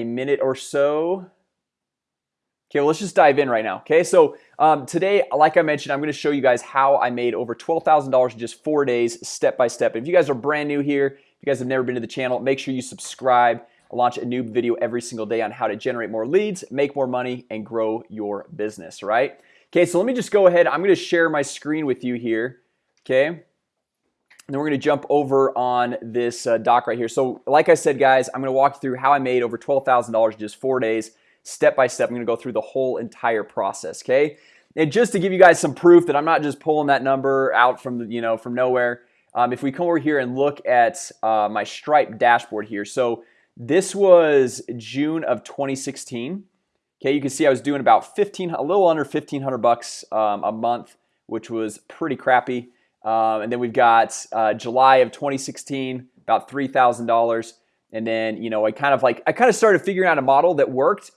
a minute or so. Okay, well, let's just dive in right now Okay, so um, today like I mentioned I'm gonna show you guys how I made over $12,000 in just four days step by step. If you guys are brand new here if you guys have never been to the channel make sure you subscribe. I launch a new video every single day on how to generate more leads make more money and grow your business right? Okay, so let me just go ahead. I'm gonna share my screen with you here Okay and then we're gonna jump over on this uh, doc right here. So like I said guys, I'm gonna walk you through how I made over $12,000 in just four days. Step by step I'm gonna go through the whole entire process okay? And just to give you guys some proof that I'm not just pulling that number out from the you know from nowhere um, if we come over here and look at uh, my stripe dashboard here. So this was June of 2016 okay? You can see I was doing about 15 a little under 1500 bucks um, a month which was pretty crappy um, and then we've got uh, July of 2016 about $3,000 and then you know I kind of like I kind of started figuring out a model that worked.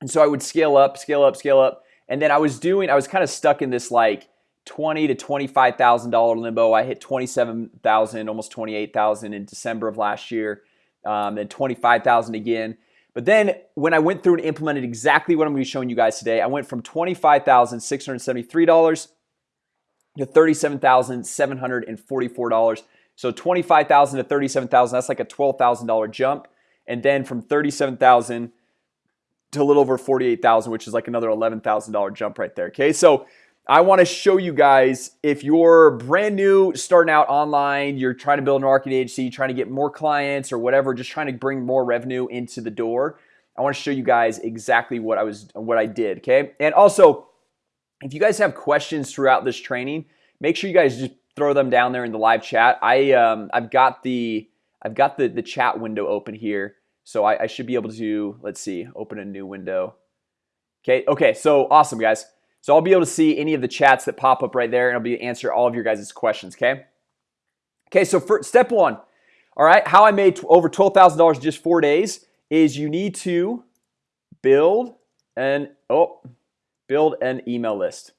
And so I would scale up scale up scale up. And then I was doing I was kind of stuck in this like 20 to $25,000 limbo. I hit 27,000 almost 28,000 in December of last year um, then 25,000 again. But then when I went through and implemented exactly what I'm gonna be showing you guys today I went from $25,673 to $37,744 so 25,000 to 37,000 that's like a $12,000 jump. And then from 37,000 to a little over 48,000 which is like another $11,000 jump right there okay? So I want to show you guys if you're brand new starting out online you're trying to build an marketing agency trying to get more clients or whatever just trying to bring more revenue into the door I want to show you guys exactly what I was what I did okay? And also if you guys have questions throughout this training make sure you guys just throw them down there in the live chat. I um, I've got the I've got the the chat window open here. So I, I should be able to let's see open a new window. Okay, okay, so awesome guys. So I'll be able to see any of the chats that pop up right there and I'll be answer all of your guys' questions, okay? Okay, so for step one All right, how I made over $12,000 just four days is you need to build an oh build an email list.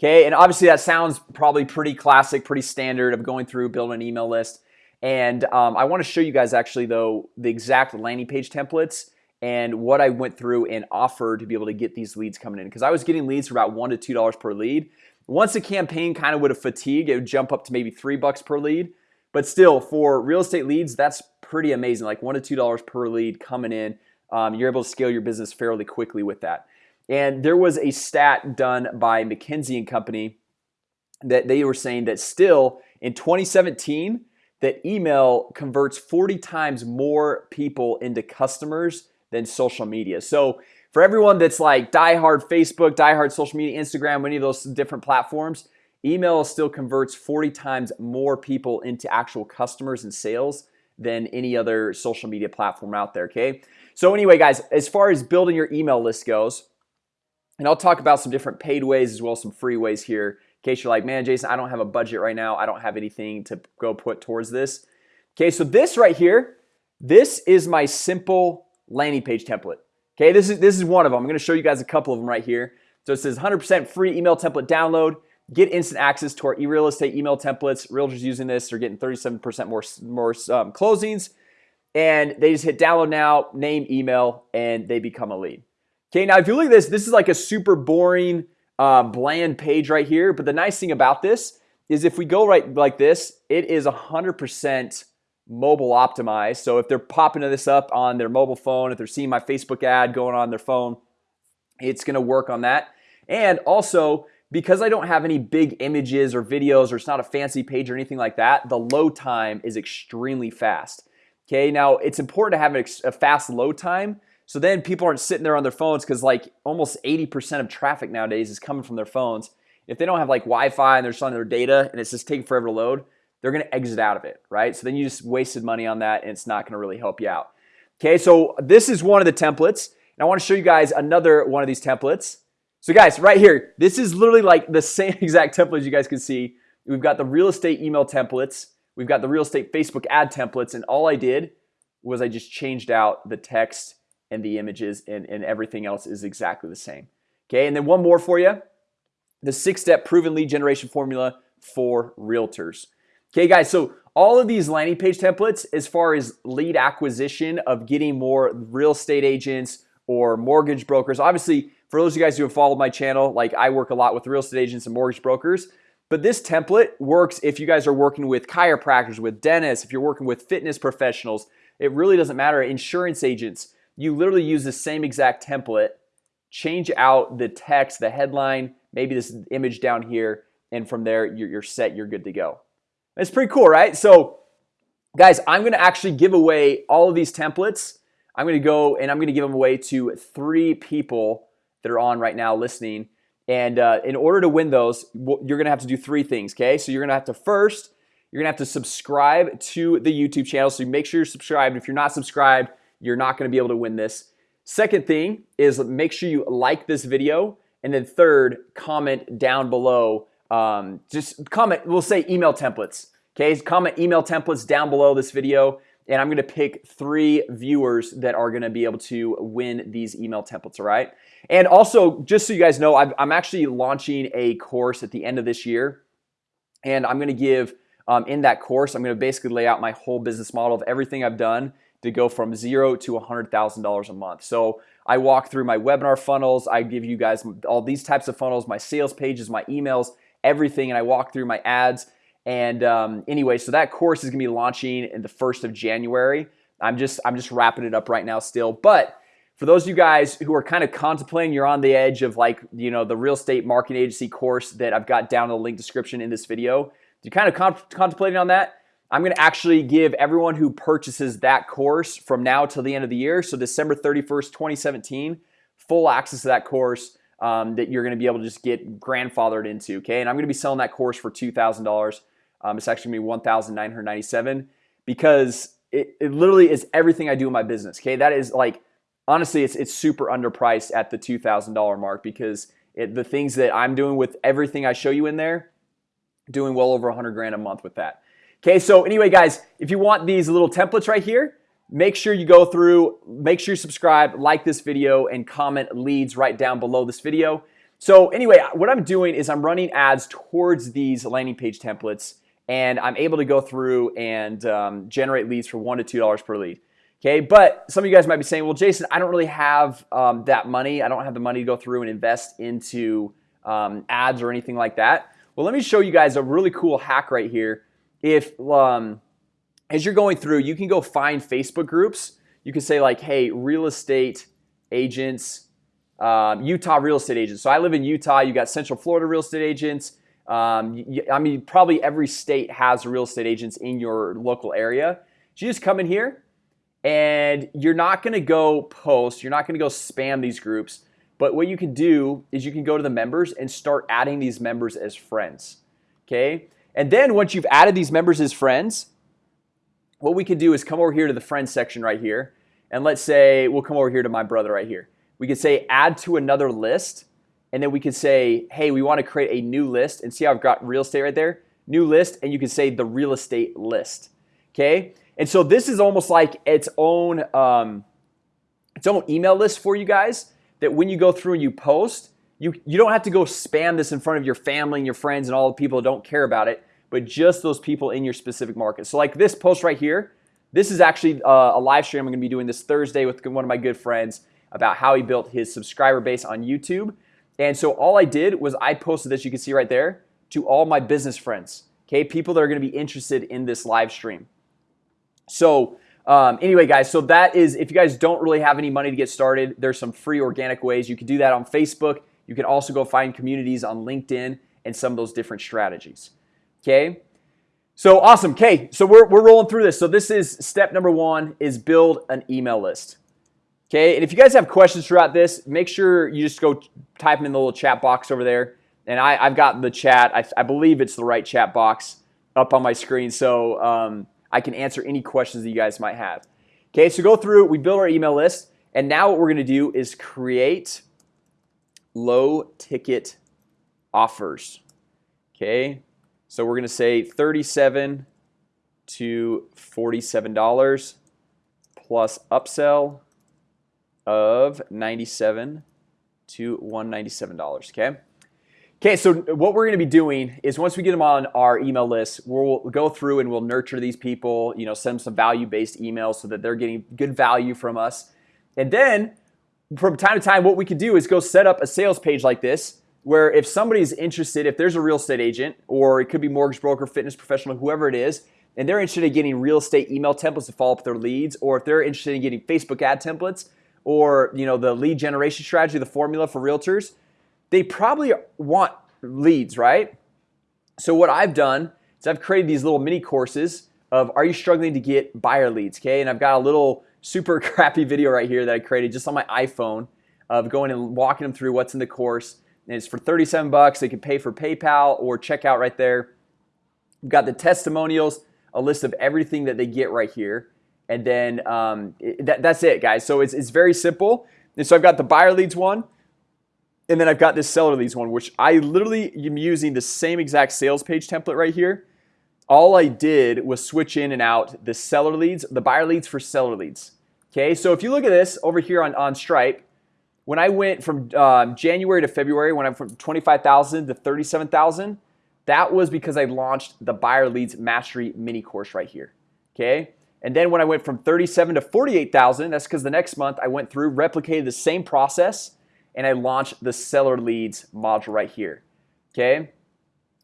Okay, and obviously that sounds probably pretty classic pretty standard of going through building an email list. And um, I want to show you guys actually though the exact landing page templates and what I went through and offered to be able to get these leads coming in. Because I was getting leads for about one to two dollars per lead. Once the campaign kind of would have fatigued it would jump up to maybe three bucks per lead. But still for real estate leads that's pretty amazing like one to two dollars per lead coming in. Um, you're able to scale your business fairly quickly with that and there was a stat done by McKinsey and Company that they were saying that still in 2017 that email converts 40 times more people into customers than social media. So for everyone that's like diehard Facebook diehard social media Instagram any of those different platforms email still converts 40 times more people into actual customers and sales than any other social media platform out there okay? So anyway guys as far as building your email list goes and I'll talk about some different paid ways as well as some free ways here in case you're like man Jason I don't have a budget right now. I don't have anything to go put towards this. Okay, so this right here this is my simple landing page template. Okay, this is this is one of them. I'm gonna show you guys a couple of them right here. So it says 100% free email template download. Get instant access to our e-real estate email templates. Realtors using this are getting 37% more more um, closings. And they just hit download now name email and they become a lead Okay, now if you look at this this is like a super boring uh, bland page right here But the nice thing about this is if we go right like this it is a hundred percent mobile optimized. So if they're popping this up on their mobile phone if they're seeing my Facebook ad going on their phone It's gonna work on that. And also because I don't have any big images or videos or it's not a fancy page or anything like that the load time is extremely fast. Okay, now it's important to have a fast load time so then people aren't sitting there on their phones because like almost 80% of traffic nowadays is coming from their phones. If they don't have like Wi-Fi and they're just their data and it's just taking forever to load they're gonna exit out of it right? So then you just wasted money on that and it's not gonna really help you out. Okay so this is one of the templates and I want to show you guys another one of these templates. So guys right here this is literally like the same exact template as you guys can see. We've got the real estate email templates we've got the real estate Facebook ad templates and all I did was I just changed out the text and the images and, and everything else is exactly the same. Okay, and then one more for you. The six-step proven lead generation formula for realtors. Okay guys, so all of these landing page templates as far as lead acquisition of getting more real estate agents or mortgage brokers obviously for those of you guys who have followed my channel like I work a lot with real estate agents and mortgage brokers but this template works if you guys are working with chiropractors with dentists if you're working with fitness professionals. It really doesn't matter insurance agents you literally use the same exact template change out the text the headline maybe this image down here and from there you're, you're set you're good to go. It's pretty cool right? So guys I'm gonna actually give away all of these templates. I'm gonna go and I'm gonna give them away to three people that are on right now listening. And uh, in order to win those you're gonna have to do three things okay? So you're gonna have to first you're gonna have to subscribe to the YouTube channel. So make sure you're subscribed. If you're not subscribed you're not gonna be able to win this. Second thing is make sure you like this video and then third comment down below um, just comment we'll say email templates okay? Comment email templates down below this video and I'm gonna pick three viewers that are gonna be able to win these email templates all right? And also just so you guys know I'm actually launching a course at the end of this year and I'm gonna give um, in that course I'm gonna basically lay out my whole business model of everything I've done to go from zero to a hundred thousand dollars a month. So I walk through my webinar funnels. I give you guys all these types of funnels my sales pages my emails everything and I walk through my ads. And um, anyway so that course is gonna be launching in the first of January. I'm just I'm just wrapping it up right now still. But for those of you guys who are kind of contemplating you're on the edge of like you know the real estate marketing agency course that I've got down in the link description in this video. You're kind of con contemplating on that I'm gonna actually give everyone who purchases that course from now till the end of the year so December 31st 2017 full access to that course um, that you're gonna be able to just get grandfathered into okay? And I'm gonna be selling that course for $2,000 um, it's actually gonna be 1,997 because it, it literally is everything I do in my business okay? That is like honestly it's, it's super underpriced at the $2,000 mark because it, the things that I'm doing with everything I show you in there doing well over a 100 grand a month with that Okay, so anyway guys if you want these little templates right here make sure you go through make sure you subscribe like this video and comment leads right down below this video. So anyway what I'm doing is I'm running ads towards these landing page templates and I'm able to go through and um, generate leads for one to two dollars per lead. Okay, but some of you guys might be saying well Jason I don't really have um, that money. I don't have the money to go through and invest into um, ads or anything like that. Well, let me show you guys a really cool hack right here if um, as you're going through you can go find Facebook groups. You can say like hey real estate agents um, Utah real estate agents. So I live in Utah. You got Central Florida real estate agents. Um, you, I mean probably every state has real estate agents in your local area. So you just come in here and you're not gonna go post you're not gonna go spam these groups. But what you can do is you can go to the members and start adding these members as friends okay and then once you've added these members as friends what we can do is come over here to the friends section right here. And let's say we'll come over here to my brother right here. We could say add to another list. And then we could say hey we want to create a new list and see how I've got real estate right there. New list and you can say the real estate list okay? And so this is almost like its own um, its own email list for you guys that when you go through and you post you you don't have to go spam this in front of your family and your friends and all the people that don't care about it but just those people in your specific market. So like this post right here this is actually uh, a live stream I'm gonna be doing this Thursday with one of my good friends about how he built his subscriber base on YouTube. And so all I did was I posted this you can see right there to all my business friends okay? People that are gonna be interested in this live stream. So um, anyway guys so that is if you guys don't really have any money to get started there's some free organic ways. You can do that on Facebook you can also go find communities on LinkedIn and some of those different strategies. Okay? So awesome. Okay so we're, we're rolling through this. So this is step number one is build an email list. Okay? And if you guys have questions throughout this make sure you just go type them in the little chat box over there. And I, I've got the chat. I, I believe it's the right chat box up on my screen. So um, I can answer any questions that you guys might have. Okay? So go through we build our email list. And now what we're gonna do is create low ticket offers okay so we're gonna say 37 to $47 plus upsell of 97 to $197 okay Okay, so what we're going to be doing is once we get them on our email list, we'll go through and we'll nurture these people, you know, send them some value-based emails so that they're getting good value from us. And then from time to time, what we could do is go set up a sales page like this where if somebody's interested, if there's a real estate agent or it could be mortgage broker, fitness professional, whoever it is, and they're interested in getting real estate email templates to follow up their leads, or if they're interested in getting Facebook ad templates or you know the lead generation strategy, the formula for realtors, they probably want leads, right? So what I've done is I've created these little mini courses of are you struggling to get buyer leads, okay? And I've got a little super crappy video right here that I created just on my iPhone of going and walking them through what's in the course. And it's for 37 bucks. They can pay for PayPal or checkout right there. We've got the testimonials, a list of everything that they get right here. And then um, it, that, that's it, guys. So it's, it's very simple. And so I've got the buyer leads one, and then I've got this seller leads one, which I literally am using the same exact sales page template right here. All I did was switch in and out the seller leads, the buyer leads for seller leads. Okay, so if you look at this over here on, on Stripe, when I went from um, January to February, when I went from 25,000 to 37,000, that was because I launched the buyer leads mastery mini course right here. Okay, and then when I went from 37 to 48,000, that's because the next month I went through, replicated the same process, and I launched the seller leads module right here. Okay.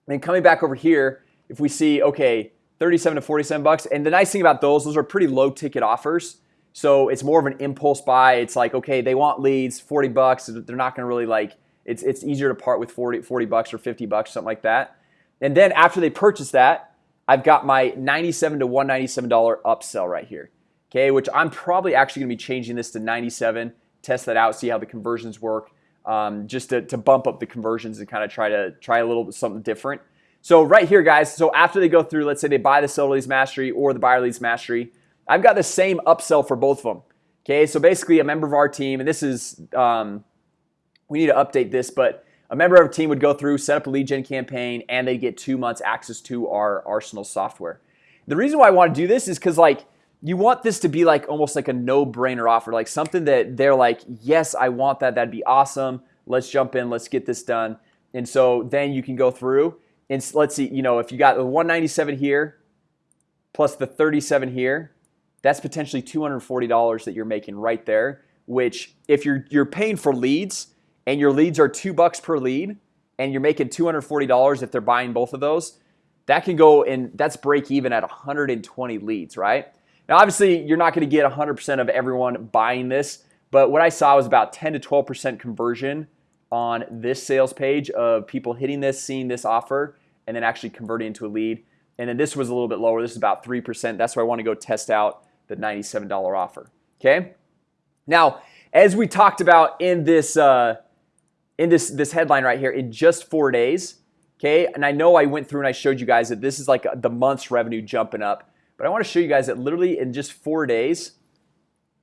And coming back over here, if we see, okay, 37 to 47 bucks. And the nice thing about those, those are pretty low ticket offers. So it's more of an impulse buy. It's like, okay, they want leads, 40 bucks. They're not going to really like, it's, it's easier to part with 40, 40 bucks or 50 bucks, something like that. And then after they purchase that, I've got my 97 to $197 upsell right here. Okay, which I'm probably actually gonna be changing this to 97 test that out, see how the conversions work, um, just to, to bump up the conversions and kind of try to try a little bit something different. So right here, guys, so after they go through, let's say they buy the seller leads mastery or the buyer leads mastery, I've got the same upsell for both of them. Okay, so basically a member of our team, and this is, um, we need to update this, but a member of our team would go through, set up a lead gen campaign, and they get two months access to our Arsenal software. The reason why I want to do this is because like you want this to be like almost like a no-brainer offer like something that they're like yes I want that that'd be awesome let's jump in let's get this done and so then you can go through and let's see you know if you got the 197 here plus the 37 here that's potentially $240 that you're making right there which if you're you're paying for leads and your leads are two bucks per lead and you're making $240 if they're buying both of those that can go and that's break even at 120 leads right? Now, obviously, you're not going to get 100% of everyone buying this, but what I saw was about 10 to 12% conversion on this sales page of people hitting this, seeing this offer, and then actually converting into a lead. And then this was a little bit lower. This is about 3%. That's why I want to go test out the $97 offer. Okay. Now, as we talked about in this uh, in this this headline right here, in just four days, okay. And I know I went through and I showed you guys that this is like the month's revenue jumping up. But I want to show you guys that literally in just four days,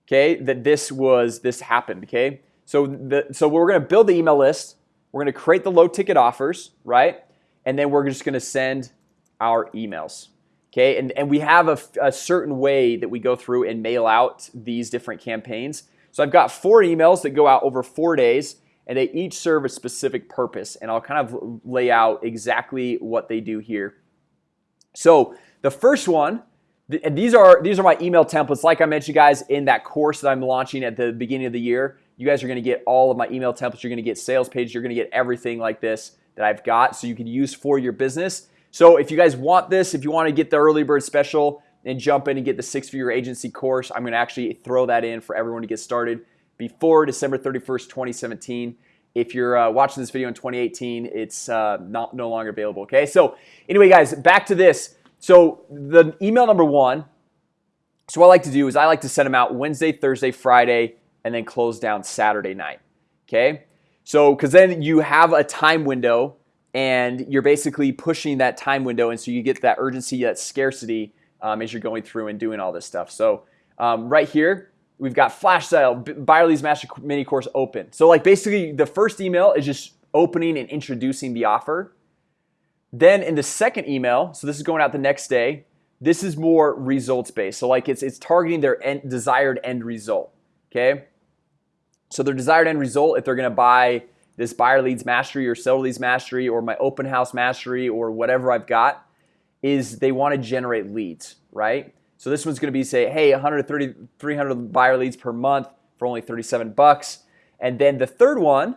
okay, that this was this happened. Okay, so the so we're going to build the email list. We're going to create the low ticket offers, right? And then we're just going to send our emails. Okay, and, and we have a, a certain way that we go through and mail out these different campaigns. So I've got four emails that go out over four days and they each serve a specific purpose and I'll kind of lay out exactly what they do here. So the first one and these are these are my email templates like I mentioned guys in that course that I'm launching at the beginning of the year you guys are gonna get all of my email templates you're gonna get sales pages you're gonna get everything like this that I've got so you can use for your business. So if you guys want this if you want to get the early bird special and jump in and get the six-figure agency course I'm gonna actually throw that in for everyone to get started before December 31st 2017 if you're uh, watching this video in 2018 it's uh, not no longer available okay? So anyway guys back to this. So the email number one so what I like to do is I like to send them out Wednesday Thursday Friday and then close down Saturday night Okay, so because then you have a time window and you're basically pushing that time window and so you get that urgency that scarcity um, as you're going through and doing all this stuff. So um, right here we've got flash sale buyer leads master mini course open. So like basically the first email is just opening and introducing the offer. Then in the second email, so this is going out the next day This is more results based So like it's it's targeting their end, desired end result Okay, so their desired end result if they're gonna buy this buyer leads mastery or seller leads mastery or my open house mastery or whatever I've got is they want to generate leads right? So this one's gonna be say hey 130 300 buyer leads per month for only 37 bucks. And then the third one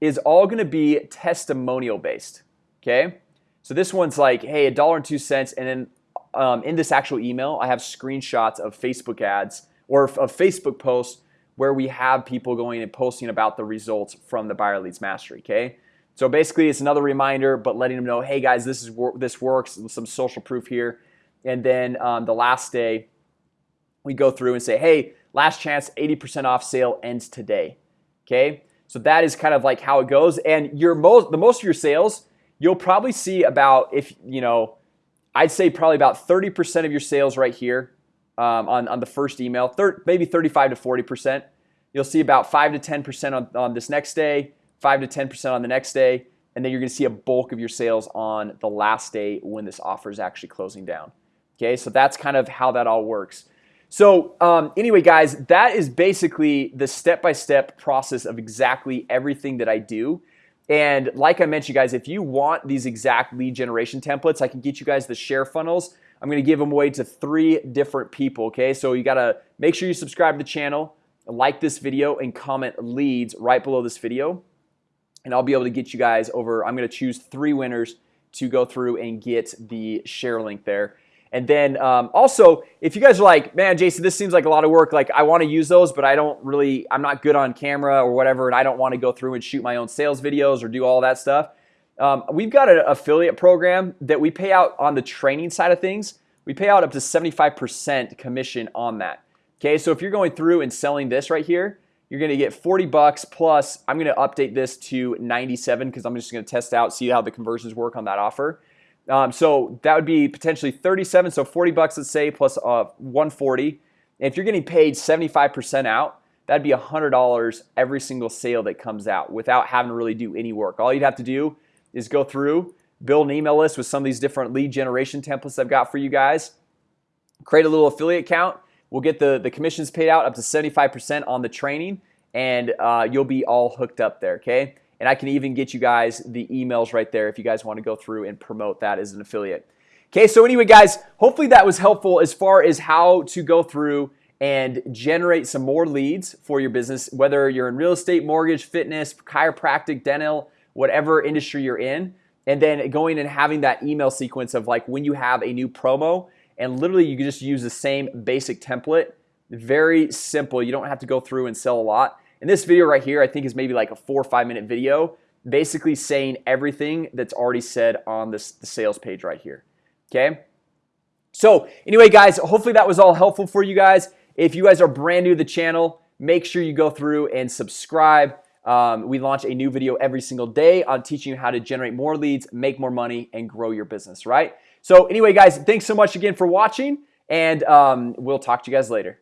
is all gonna be testimonial based okay? So this one's like hey a dollar and two cents and then um, in this actual email I have screenshots of Facebook ads or of Facebook posts where we have people going and posting about the results from the buyer leads mastery okay? So basically it's another reminder but letting them know hey guys this is this works some social proof here. And then um, the last day we go through and say hey last chance 80% off sale ends today okay? So that is kind of like how it goes. And your most the most of your sales you'll probably see about if you know I'd say probably about 30% of your sales right here um, on, on the first email third maybe 35 to 40 percent. You'll see about 5 to 10 percent on, on this next day 5 to 10 percent on the next day and then you're gonna see a bulk of your sales on the last day when this offer is actually closing down. Okay, so that's kind of how that all works. So um, anyway guys that is basically the step-by-step -step process of exactly everything that I do. And like I mentioned guys if you want these exact lead generation templates I can get you guys the share funnels I'm gonna give them away to three different people Okay, so you gotta make sure you subscribe to the channel like this video and comment leads right below this video. And I'll be able to get you guys over I'm gonna choose three winners to go through and get the share link there. And then um, also if you guys are like man Jason this seems like a lot of work like I want to use those but I don't really I'm not good on camera or whatever and I don't want to go through and shoot my own sales videos or do all that stuff um, we've got an affiliate program that we pay out on the training side of things. We pay out up to 75% commission on that. Okay, so if you're going through and selling this right here You're gonna get 40 bucks plus I'm gonna update this to 97 because I'm just gonna test out see how the conversions work on that offer. Um, So that would be potentially 37 so 40 bucks let's say plus uh, 140 if you're getting paid 75% out That'd be a hundred dollars every single sale that comes out without having to really do any work. All you'd have to do is go through build an email list with some of these different lead generation templates I've got for you guys. Create a little affiliate account. We'll get the the commissions paid out up to 75% on the training and uh, you'll be all hooked up there okay? And I can even get you guys the emails right there if you guys want to go through and promote that as an affiliate. Okay, so anyway guys, hopefully that was helpful as far as how to go through and generate some more leads for your business whether you're in real estate mortgage fitness chiropractic dental whatever industry you're in and then going and having that email sequence of like when you have a new promo and literally you can just use the same basic template. Very simple. You don't have to go through and sell a lot. In this video right here I think is maybe like a four or five minute video basically saying everything that's already said on this the sales page right here okay? So anyway guys hopefully that was all helpful for you guys. If you guys are brand new to the channel make sure you go through and subscribe um, we launch a new video every single day on teaching you how to generate more leads make more money and grow your business right? So anyway guys thanks so much again for watching and um, we'll talk to you guys later